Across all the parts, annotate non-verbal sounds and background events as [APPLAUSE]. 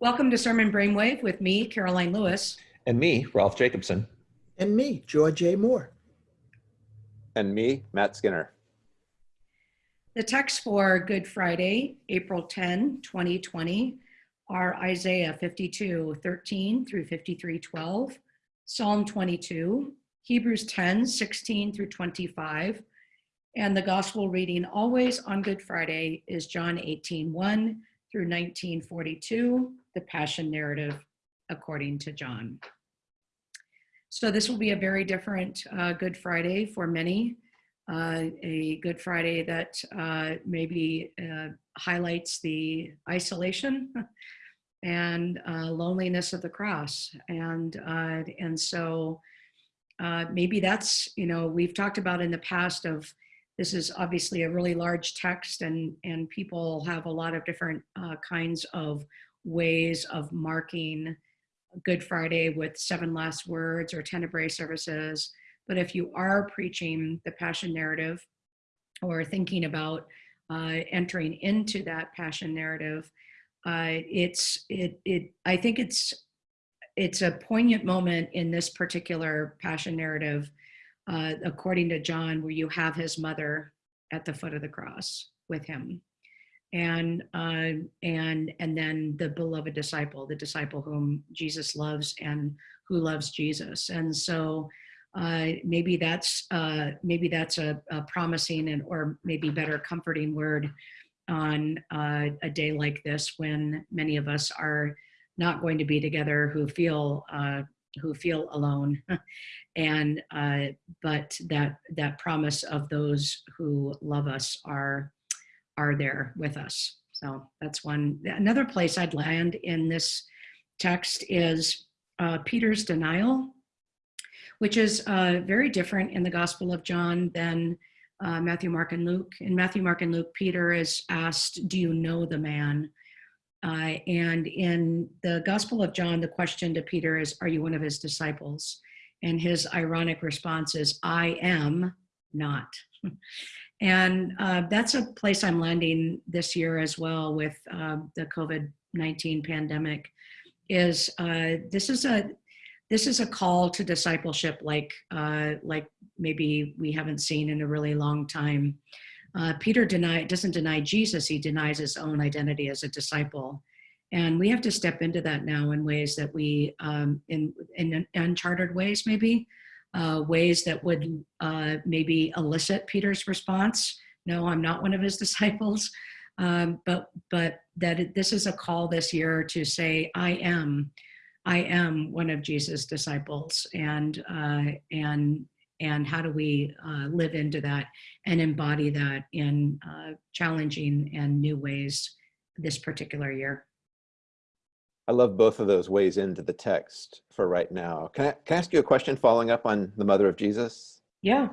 Welcome to Sermon Brainwave with me, Karoline Lewis. And me, Rolf Jacobson. And me, Joy J. Moore. And me, Matt Skinner. The texts for Good Friday, April 10, 2020, are Isaiah 52, 13 through 53, 12, Psalm 22, Hebrews 10, 16 through 25, and the gospel reading always on Good Friday is John 18, 1 through 1942, the Passion Narrative according to John. So this will be a very different uh, Good Friday for many, uh, a Good Friday that uh, maybe uh, highlights the isolation [LAUGHS] and uh, loneliness of the cross. And, uh, and so maybe that's, you know, we've talked about in the past of this is obviously a really large text and, and people have a lot of different uh, kinds of ways of marking Good Friday with seven last words or tenebrae services. But if you are preaching the passion narrative or thinking about uh, entering into that passion narrative, uh, it's it it I think it's it's a poignant moment in this particular passion narrative uh, according to John, where you have his mother at the foot of the cross with him. And, uh, and, and then the beloved disciple, the disciple whom Jesus loves and who loves Jesus. And so uh, maybe that's, uh, maybe that's a, a, promising and, or maybe better comforting word on uh, a day like this when many of us are not going to be together who feel uh, who feel alone. [LAUGHS] And uh, but that that promise of those who love us are are there with us. So that's one another place i'd land in this text is uh, peter's denial which is uh, very different in the gospel of john than uh, matthew mark and luke. In matthew mark and luke peter is asked do you know the man uh, and in the Gospel of John, the question to Peter is, Are you one of his disciples? And his ironic response is, I am not. [LAUGHS] and uh, that's a place I'm landing this year as well with uh, the COVID 19 pandemic. Is uh, this is a this is a call to discipleship like uh, like maybe we haven't seen in a really long time. Uh, Peter deny, doesn't deny Jesus, he denies his own identity as a disciple. And we have to step into that now in ways that we, um, in, in uncharted ways maybe, uh, ways that would uh, maybe elicit Peter's response. No, I'm not one of his [LAUGHS] disciples. Um, but but that it, this is a call this year to say, I am, I am one of Jesus' disciples, and uh, and and how do we uh, live into that and embody that in uh, challenging and new ways this particular year. I love both of those ways into the text for right now. Can I, can I ask you a question following up on the mother of Jesus? Yeah.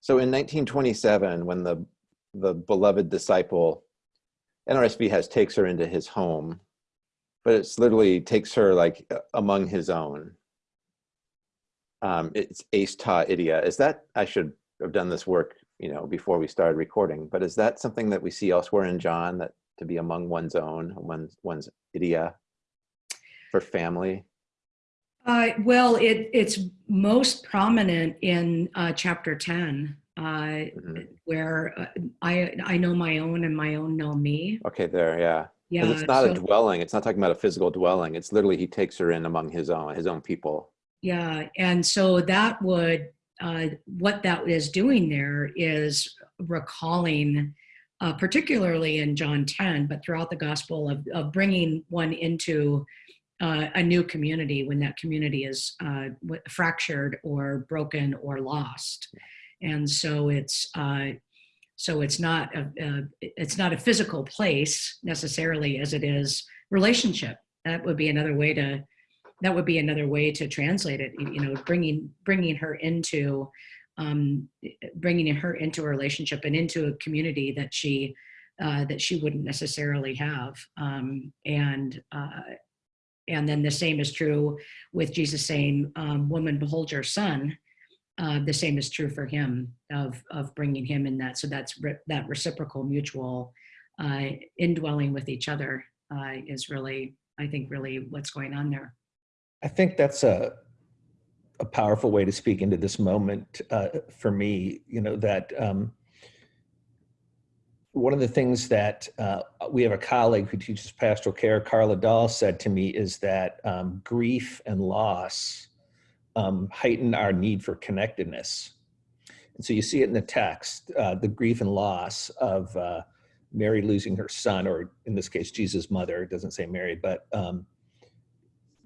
So in 1927, when the, the beloved disciple, NRSV has takes her into his home, but it's literally takes her like among his own um, it's eis ta idia. Is that, I should have done this work, you know, before we started recording, but is that something that we see elsewhere in John that to be among one's own, one's, one's idia for family? Uh, well, it, it's most prominent in uh, chapter 10, uh, mm -hmm. where uh, I, I know my own and my own know me. Okay, there, yeah. Yeah, it's not so, a dwelling. It's not talking about a physical dwelling. It's literally he takes her in among his own, his own people. Yeah, and so that would, uh, what that is doing there is recalling, uh, particularly in John 10, but throughout the gospel of, of bringing one into uh, a new community when that community is uh, fractured or broken or lost. And so it's, uh, so it's not a, a, it's not a physical place necessarily as it is relationship. That would be another way to that would be another way to translate it you know bringing bringing her into um, bringing her into a relationship and into a community that she uh, that she wouldn't necessarily have um, and uh, and then the same is true with Jesus saying um, woman behold your son uh, the same is true for him of of bringing him in that so that's re that reciprocal mutual uh, indwelling with each other uh, is really I think, really what's going on there. I think that's a a powerful way to speak into this moment uh, for me. You know that um, one of the things that uh, we have a colleague who teaches pastoral care, Carla Dahl, said to me is that um, grief and loss um, heighten our need for connectedness. And so you see it in the text, uh, the grief and loss of uh, Mary losing her son, or in this case, Jesus' mother. It doesn't say Mary, but um,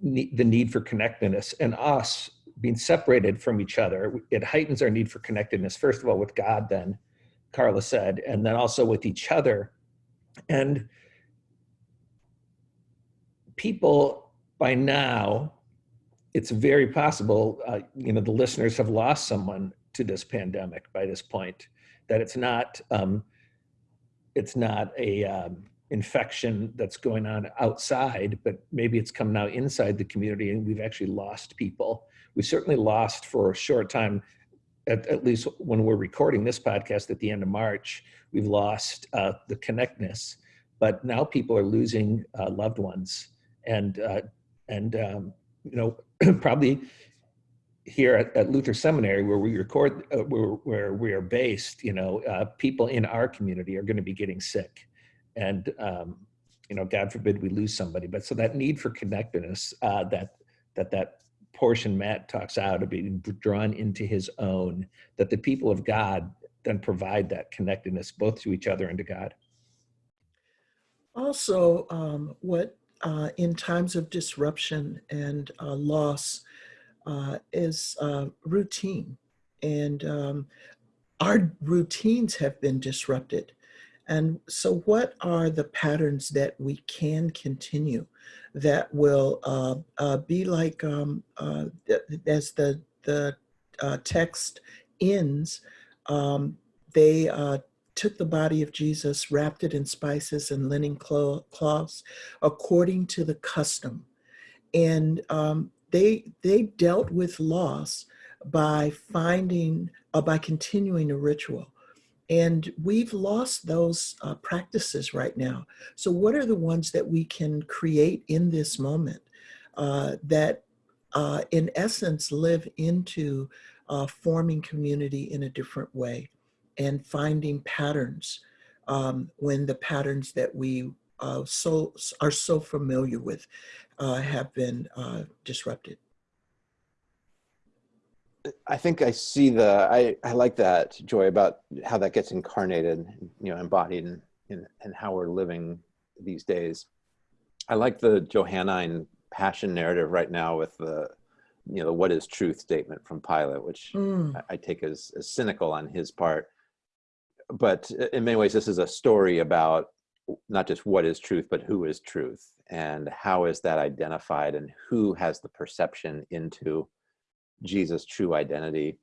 the need for connectedness and us being separated from each other. It heightens our need for connectedness, first of all, with God, then, Carla said, and then also with each other. And people by now, it's very possible, uh, you know, the listeners have lost someone to this pandemic by this point, that it's not, um, it's not a um, infection that's going on outside, but maybe it's come now inside the community and we've actually lost people. We certainly lost for a short time at, at, least when we're recording this podcast at the end of March, we've lost uh, the connectness, but now people are losing uh, loved ones, and uh, and um, you know [CLEARS THROAT] probably here at, at, Luther Seminary where we record uh, where, where we are based, you know, uh, people in our community are going to be getting sick, and um, you know, God forbid we lose somebody, but so that need for connectedness, uh, that that that portion Matt talks out of being drawn into his own, that the people of God then provide that connectedness both to each other and to God. Also, um, what uh, in times of disruption and uh, loss uh, is uh, routine. And um, our routines have been disrupted. And so, what are the patterns that we can continue that will uh, uh, be like, um, uh, as the, the uh, text ends, um, they uh, took the body of Jesus, wrapped it in spices and linen cloths according to the custom. And um, they, they dealt with loss by finding, uh, by continuing a ritual. And we've lost those uh, practices right now. So, what are the ones that we can create in this moment uh, that, uh, in essence, live into uh, forming community in a different way and finding patterns um, when the patterns that we uh, so are so familiar with uh, have been disrupted? I think I see the, I, I like that, Joy, about how that gets incarnated, you know, embodied in, in, in how we're living these days. I like the Johannine passion narrative right now with the, you know, the what is truth statement from Pilate, which mm. I, I take as, as cynical on his part. But in many ways, this is a story about not just what is truth, but who is truth and how is that identified and who has the perception into Jesus' true identity.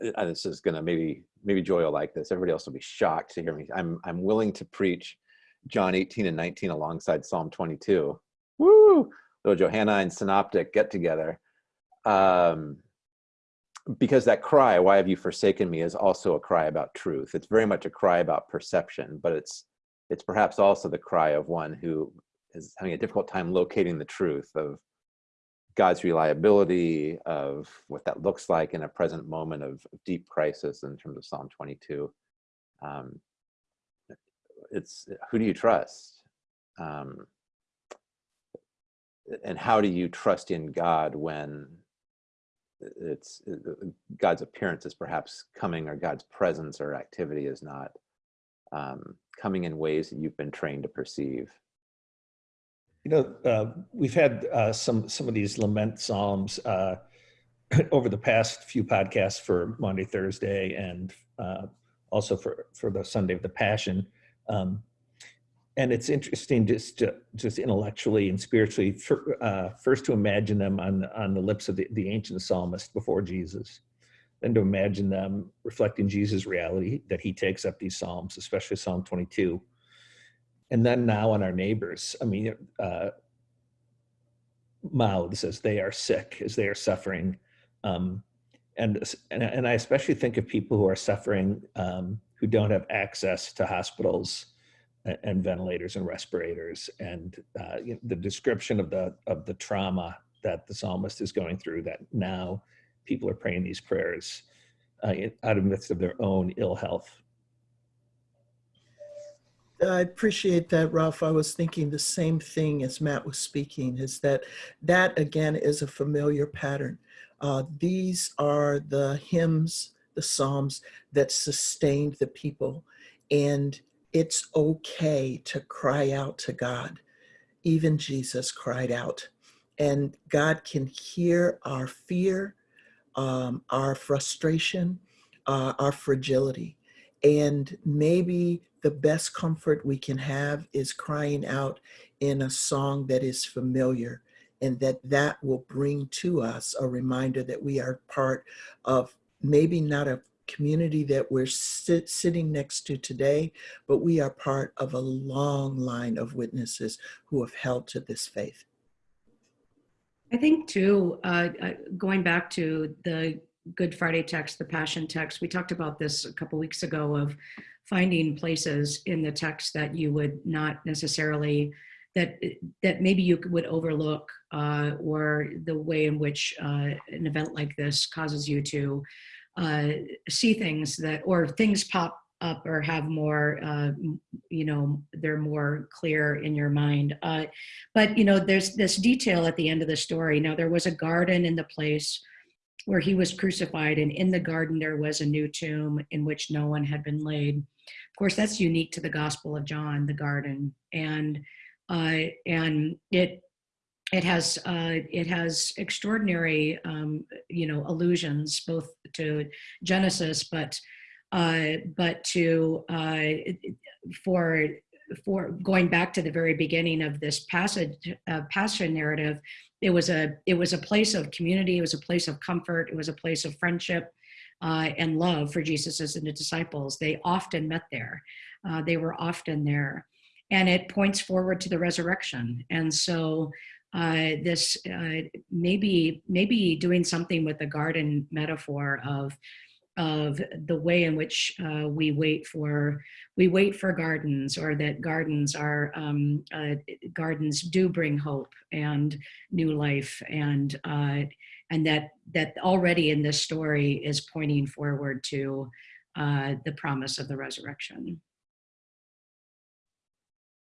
And uh, this is gonna maybe maybe Joy will like this. Everybody else will be shocked to hear me. I'm I'm willing to preach John 18 and 19 alongside Psalm 22. Woo! The Johannine synoptic get together. Um, because that cry, why have you forsaken me, is also a cry about truth. It's very much a cry about perception, but it's it's perhaps also the cry of one who is having a difficult time locating the truth of God's reliability, of what that looks like in a present moment of deep crisis in terms of Psalm 22. Um, it's who do you trust? Um, and how do you trust in God when it's God's appearance is perhaps coming or God's presence or activity is not um, coming in ways that you've been trained to perceive? You know, uh, we've had uh, some some of these lament psalms uh, [CLEARS THROAT] over the past few podcasts for Maundy, Thursday, and uh, also for for the Sunday of the Passion. Um, and it's interesting just to, just intellectually and spiritually for, uh, first to imagine them on on the lips of the, the ancient psalmist before Jesus, then to imagine them reflecting Jesus' reality that he takes up these psalms, especially Psalm 22 and then now on our neighbors. I mean, uh, mouths as they are sick, as they are suffering. Um, and, and, and I especially think of people who are suffering, um, who don't have access to hospitals and ventilators and respirators and uh, the description of the of the trauma that the psalmist is going through that now people are praying these prayers uh, out of the midst of their own ill health I appreciate that, Rolf. I was thinking the same thing as Matt was speaking, is that that again is a familiar pattern. Uh, these are the hymns, the psalms that sustained the people. And it's okay to cry out to God. Even Jesus cried out. And God can hear our fear, um, our frustration, uh, our fragility. And maybe the best comfort we can have is crying out in a song that is familiar and that that will bring to us a reminder that we are part of maybe not a community that we're sit, sitting next to today, but we are part of a long line of witnesses who have held to this faith. I think too, uh, uh, going back to the Good Friday text, the Passion text, we talked about this a couple weeks ago of finding places in the text that you would not necessarily that that maybe you would overlook uh, or the way in which uh, an event like this causes you to uh, see things that or things pop up or have more uh, you know they're more clear in your mind. Uh, but you know there's this detail at the end of the story. Now there was a garden in the place where he was crucified and in the garden there was a new tomb in which no one had been laid. Of course that's unique to the gospel of john the garden and uh, and it it has uh, it has extraordinary um, you know allusions both to genesis but uh, but to uh, for for going back to the very beginning of this passage uh, passion narrative it was a it was a place of community it was a place of comfort it was a place of friendship uh, and love for jesus and the disciples. They often met there. Uh, they were often there. And it points forward to the resurrection. And so uh, this uh, maybe maybe doing something with the garden metaphor of of the way in which uh, we wait for we wait for gardens or that gardens are um, uh, gardens do bring hope and new life and uh, and that that already in this story is pointing forward to uh, the promise of the resurrection